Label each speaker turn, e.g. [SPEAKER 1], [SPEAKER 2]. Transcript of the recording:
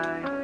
[SPEAKER 1] I